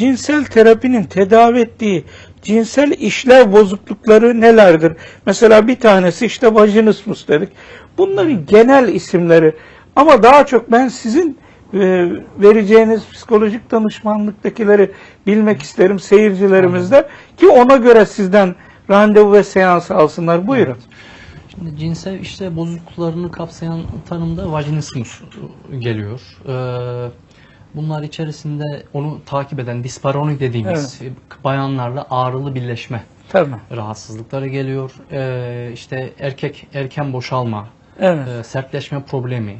cinsel terapinin tedavi ettiği cinsel işlev bozuklukları nelerdir? Mesela bir tanesi işte vajinismus dedik. Bunların genel isimleri ama daha çok ben sizin e, vereceğiniz psikolojik danışmanlıktakileri bilmek isterim seyircilerimizde ki ona göre sizden randevu ve seans alsınlar. Buyurun. Şimdi cinsel işte bozukluklarını kapsayan tanımda vajinismus geliyor. Ee, bunlar içerisinde onu takip eden disparoni dediğimiz bayanlarla ağrılı birleşme Tamam. rahatsızlıkları geliyor. Ee, işte erkek erken boşalma, Evet. e, sertleşme problemi.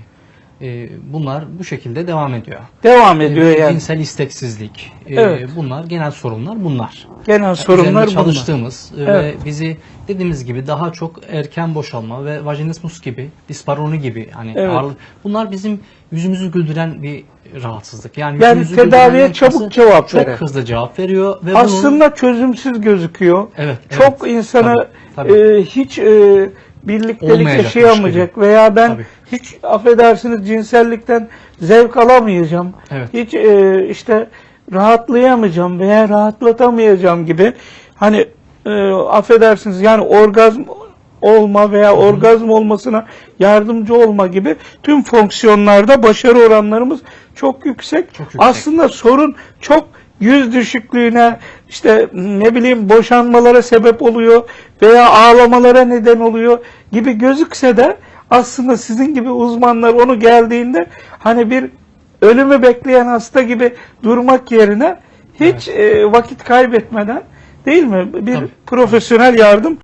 E, bunlar bu şekilde devam ediyor. Devam ediyor Ee, yani. Cinsel isteksizlik. e, Evet. Bunlar genel sorunlar bunlar. Genel sorunlar Üzerinde bunlar. çalıştığımız e, Evet. ve bizi dediğimiz gibi daha çok erken boşalma ve vajinismus gibi, disparoni gibi hani Evet. ağırlık- bunlar bizim yüzümüzü güldüren bir rahatsızlık. Yani, Yani tedaviye çabuk cevap çok veren. hızlı cevap veriyor ve bunun Aslında çözümsüz gözüküyor. evet, Çok evet, insanı tabii, tabii. e, hiç e, birliktelik yaşayamayacak veya ben Tabii. hiç affedersiniz cinsellikten zevk alamayacağım. Evet. Hiç e, işte rahatlayamayacağım veya rahatlatamayacağım gibi hani e, affedersiniz yani orgazm olma veya orgazm olmasına yardımcı olma gibi tüm fonksiyonlarda başarı oranlarımız çok yüksek. Çok yüksek. Aslında sorun çok yüz düşüklüğüne işte ne bileyim boşanmalara sebep oluyor veya ağlamalara neden oluyor gibi gözükse de aslında sizin gibi uzmanlar onu geldiğinde hani bir ölümü bekleyen hasta gibi durmak yerine hiç e, vakit kaybetmeden değil mi bir Tabii. profesyonel yardım